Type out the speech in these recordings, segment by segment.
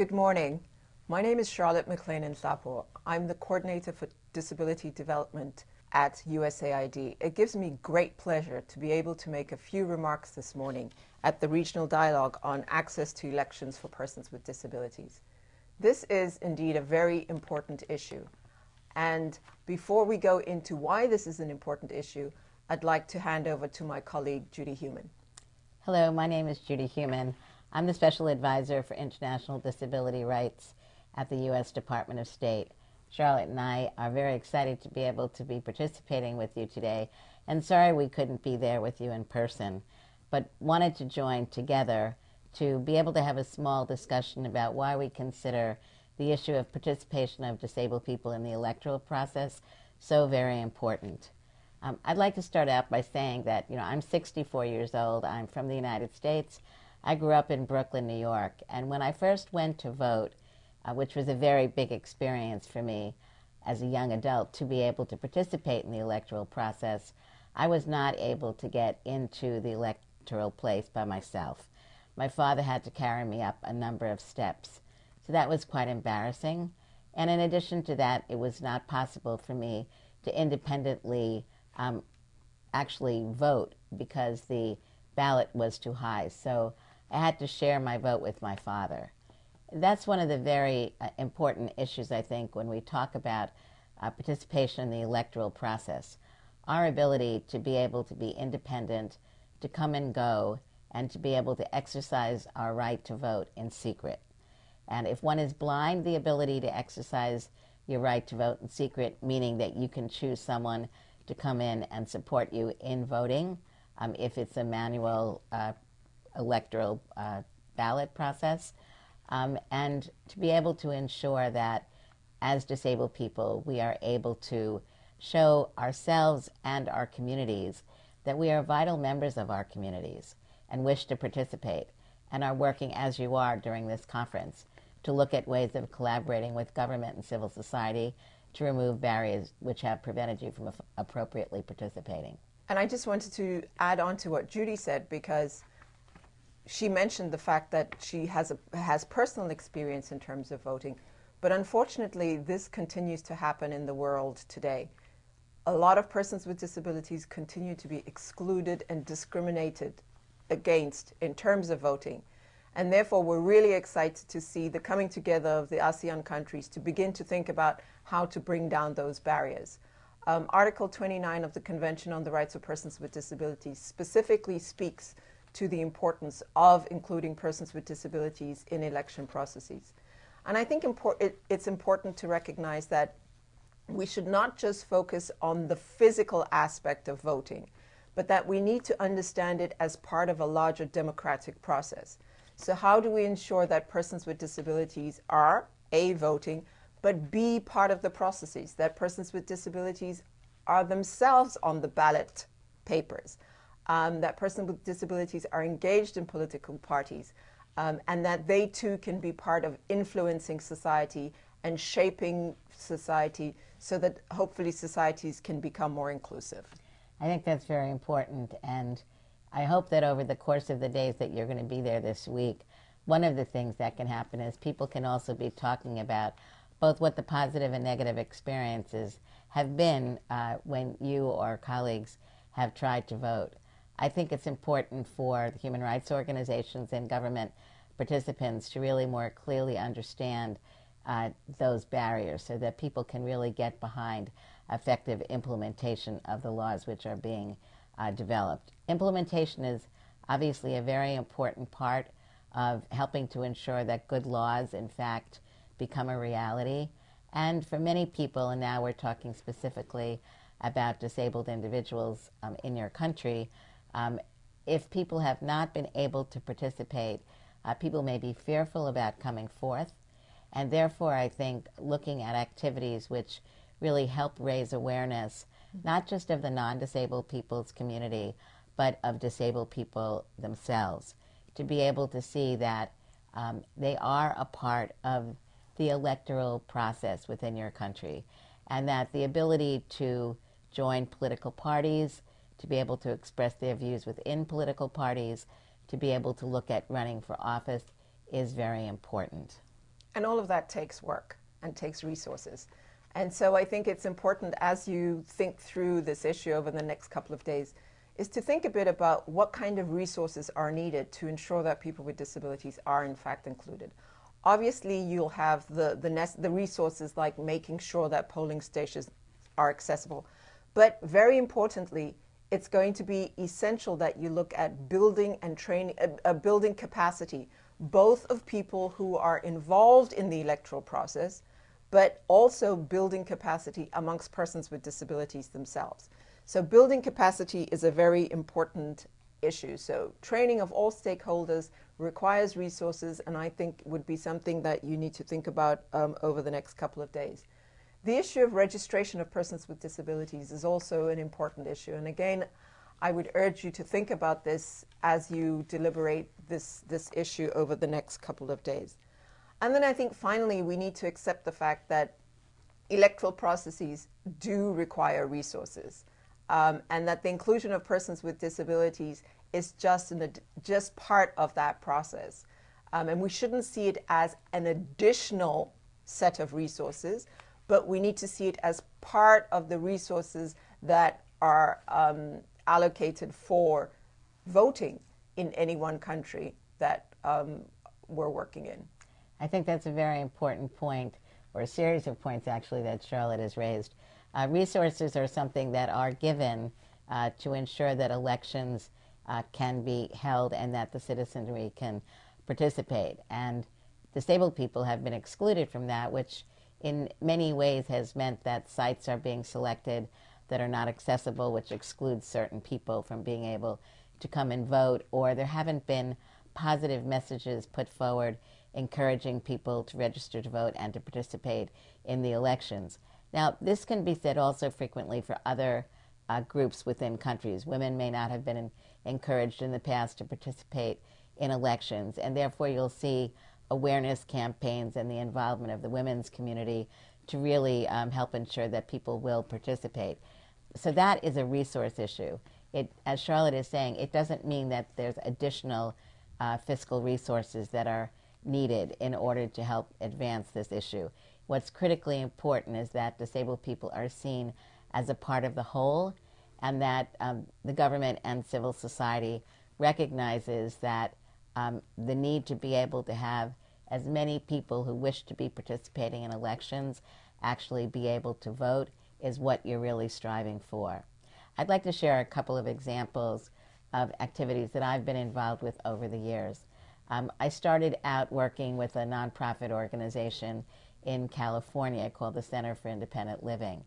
Good morning. My name is Charlotte McClain-Nhlapo. I'm the Coordinator for Disability Development at USAID. It gives me great pleasure to be able to make a few remarks this morning at the Regional Dialogue on Access to Elections for Persons with Disabilities. This is indeed a very important issue. And before we go into why this is an important issue, I'd like to hand over to my colleague, Judy Heumann. Hello, my name is Judy Heumann. I'm the Special Advisor for International Disability Rights at the U.S. Department of State. Charlotte and I are very excited to be able to be participating with you today, and sorry we couldn't be there with you in person, but wanted to join together to be able to have a small discussion about why we consider the issue of participation of disabled people in the electoral process so very important. Um, I'd like to start out by saying that, you know, I'm 64 years old. I'm from the United States. I grew up in Brooklyn, New York. And when I first went to vote, uh, which was a very big experience for me as a young adult to be able to participate in the electoral process, I was not able to get into the electoral place by myself. My father had to carry me up a number of steps. So that was quite embarrassing. And in addition to that, it was not possible for me to independently um, actually vote because the ballot was too high. So I had to share my vote with my father. That's one of the very uh, important issues, I think, when we talk about uh, participation in the electoral process. Our ability to be able to be independent, to come and go, and to be able to exercise our right to vote in secret. And if one is blind, the ability to exercise your right to vote in secret, meaning that you can choose someone to come in and support you in voting um, if it's a manual uh, electoral uh, ballot process, um, and to be able to ensure that as disabled people, we are able to show ourselves and our communities that we are vital members of our communities and wish to participate and are working as you are during this conference to look at ways of collaborating with government and civil society to remove barriers which have prevented you from appropriately participating. And I just wanted to add on to what Judy said because she mentioned the fact that she has a, has personal experience in terms of voting, but unfortunately, this continues to happen in the world today. A lot of persons with disabilities continue to be excluded and discriminated against in terms of voting. And therefore, we're really excited to see the coming together of the ASEAN countries to begin to think about how to bring down those barriers. Um, Article 29 of the Convention on the Rights of Persons with Disabilities specifically speaks to the importance of including persons with disabilities in election processes. And I think impor it, it's important to recognize that we should not just focus on the physical aspect of voting, but that we need to understand it as part of a larger democratic process. So how do we ensure that persons with disabilities are, A, voting, but B, part of the processes, that persons with disabilities are themselves on the ballot papers, um, that persons with disabilities are engaged in political parties, um, and that they too can be part of influencing society and shaping society so that hopefully societies can become more inclusive. I think that's very important. And I hope that over the course of the days that you're going to be there this week, one of the things that can happen is people can also be talking about both what the positive and negative experiences have been uh, when you or colleagues have tried to vote. I think it's important for the human rights organizations and government participants to really more clearly understand uh, those barriers so that people can really get behind effective implementation of the laws which are being uh, developed. Implementation is obviously a very important part of helping to ensure that good laws, in fact, become a reality. And for many people, and now we're talking specifically about disabled individuals um, in your country, um, if people have not been able to participate, uh, people may be fearful about coming forth. And therefore, I think looking at activities which really help raise awareness, not just of the non disabled people's community, but of disabled people themselves, to be able to see that um, they are a part of the electoral process within your country, and that the ability to join political parties, to be able to express their views within political parties, to be able to look at running for office is very important. And all of that takes work and takes resources. And so I think it's important as you think through this issue over the next couple of days is to think a bit about what kind of resources are needed to ensure that people with disabilities are in fact included. Obviously, you'll have the, the, the resources like making sure that polling stations are accessible. But very importantly, it's going to be essential that you look at building and training, uh, uh, building capacity, both of people who are involved in the electoral process, but also building capacity amongst persons with disabilities themselves. So building capacity is a very important issue. So training of all stakeholders requires resources and I think would be something that you need to think about um, over the next couple of days. The issue of registration of persons with disabilities is also an important issue. And again, I would urge you to think about this as you deliberate this, this issue over the next couple of days. And then I think finally we need to accept the fact that electoral processes do require resources um, and that the inclusion of persons with disabilities is just, an, just part of that process. Um, and we shouldn't see it as an additional set of resources, but we need to see it as part of the resources that are um, allocated for voting in any one country that um, we're working in. I think that's a very important point, or a series of points actually, that Charlotte has raised. Uh, resources are something that are given uh, to ensure that elections uh, can be held and that the citizenry can participate. And disabled people have been excluded from that, which in many ways has meant that sites are being selected that are not accessible, which excludes certain people from being able to come and vote, or there haven't been positive messages put forward encouraging people to register to vote and to participate in the elections. Now, this can be said also frequently for other uh, groups within countries. Women may not have been in, encouraged in the past to participate in elections, and therefore you'll see awareness campaigns and the involvement of the women's community to really um, help ensure that people will participate. So that is a resource issue. It, as Charlotte is saying, it doesn't mean that there's additional uh, fiscal resources that are needed in order to help advance this issue. What's critically important is that disabled people are seen as a part of the whole and that um, the government and civil society recognizes that um, the need to be able to have as many people who wish to be participating in elections actually be able to vote is what you're really striving for. I'd like to share a couple of examples of activities that I've been involved with over the years. Um, I started out working with a nonprofit organization in California called the Center for Independent Living.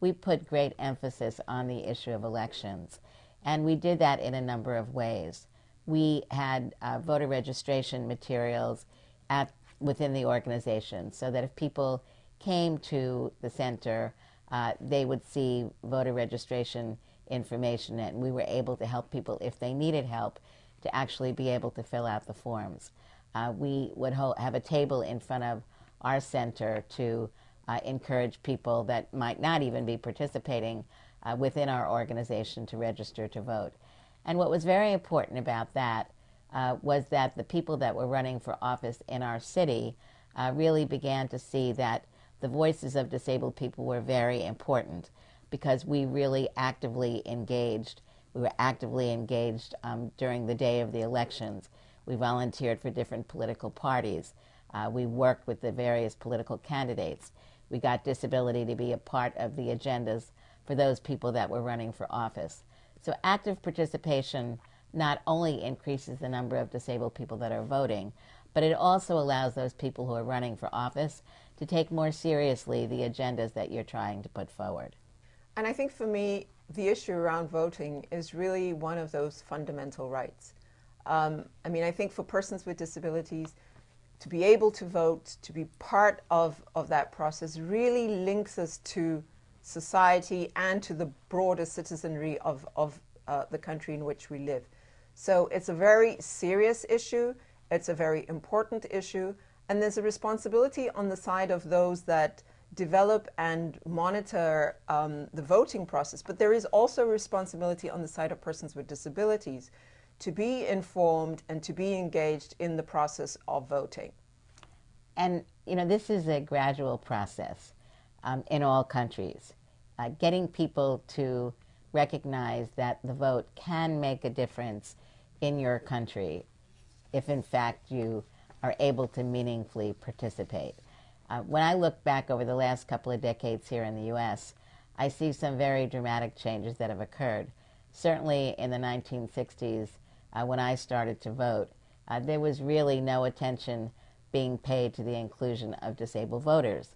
We put great emphasis on the issue of elections, and we did that in a number of ways. We had uh, voter registration materials at, within the organization so that if people came to the center, uh, they would see voter registration information and we were able to help people if they needed help to actually be able to fill out the forms. Uh, we would have a table in front of our center to uh, encourage people that might not even be participating uh, within our organization to register to vote. And what was very important about that uh, was that the people that were running for office in our city uh, really began to see that the voices of disabled people were very important because we really actively engaged we were actively engaged um, during the day of the elections. We volunteered for different political parties. Uh, we worked with the various political candidates. We got disability to be a part of the agendas for those people that were running for office. So active participation not only increases the number of disabled people that are voting, but it also allows those people who are running for office to take more seriously the agendas that you're trying to put forward. And I think for me, the issue around voting is really one of those fundamental rights. Um, I mean, I think for persons with disabilities, to be able to vote, to be part of, of that process really links us to society and to the broader citizenry of, of uh, the country in which we live. So it's a very serious issue, it's a very important issue, and there's a responsibility on the side of those that develop and monitor um, the voting process, but there is also responsibility on the side of persons with disabilities to be informed and to be engaged in the process of voting. And you know, this is a gradual process um, in all countries. Uh, getting people to recognize that the vote can make a difference in your country if, in fact, you are able to meaningfully participate. Uh, when I look back over the last couple of decades here in the U.S., I see some very dramatic changes that have occurred. Certainly in the 1960s, uh, when I started to vote, uh, there was really no attention being paid to the inclusion of disabled voters.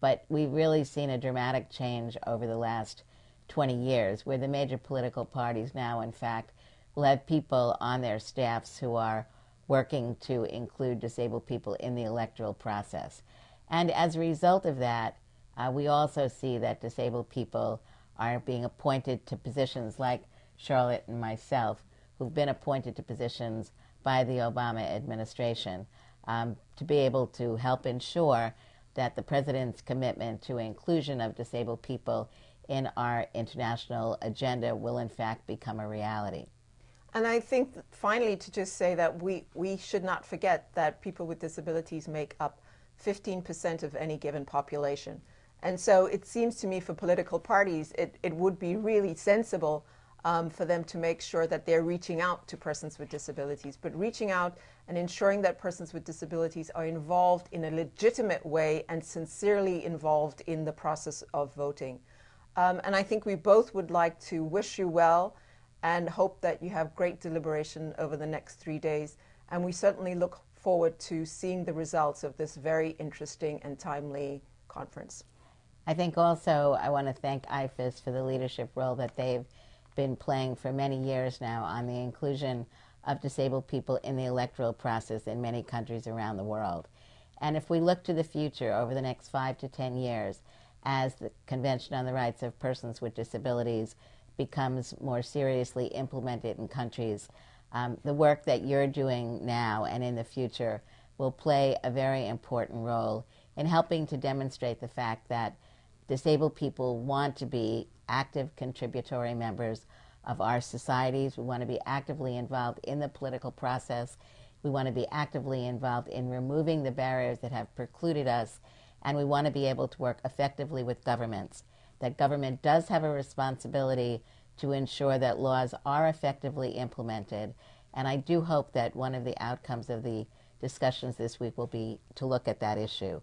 But we've really seen a dramatic change over the last 20 years, where the major political parties now, in fact, will have people on their staffs who are working to include disabled people in the electoral process. And as a result of that, uh, we also see that disabled people are being appointed to positions like Charlotte and myself, who've been appointed to positions by the Obama administration um, to be able to help ensure that the president's commitment to inclusion of disabled people in our international agenda will in fact become a reality. And I think finally to just say that we, we should not forget that people with disabilities make up 15% of any given population. And so it seems to me for political parties, it, it would be really sensible um, for them to make sure that they're reaching out to persons with disabilities, but reaching out and ensuring that persons with disabilities are involved in a legitimate way and sincerely involved in the process of voting. Um, and I think we both would like to wish you well and hope that you have great deliberation over the next three days. And we certainly look forward to seeing the results of this very interesting and timely conference. I think also I want to thank IFES for the leadership role that they've been playing for many years now on the inclusion of disabled people in the electoral process in many countries around the world. And if we look to the future over the next five to ten years, as the Convention on the Rights of Persons with Disabilities becomes more seriously implemented in countries, um, the work that you're doing now and in the future will play a very important role in helping to demonstrate the fact that disabled people want to be active contributory members of our societies. We want to be actively involved in the political process. We want to be actively involved in removing the barriers that have precluded us. And we want to be able to work effectively with governments. That government does have a responsibility to ensure that laws are effectively implemented. And I do hope that one of the outcomes of the discussions this week will be to look at that issue.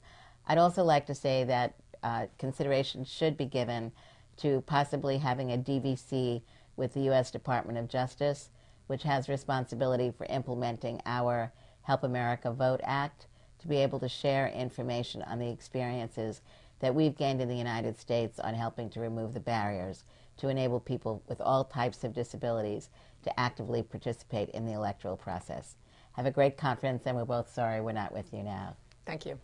I'd also like to say that uh, consideration should be given to possibly having a DVC with the U.S. Department of Justice, which has responsibility for implementing our Help America Vote Act, to be able to share information on the experiences that we've gained in the United States on helping to remove the barriers to enable people with all types of disabilities to actively participate in the electoral process. Have a great conference, and we're both sorry we're not with you now. Thank you.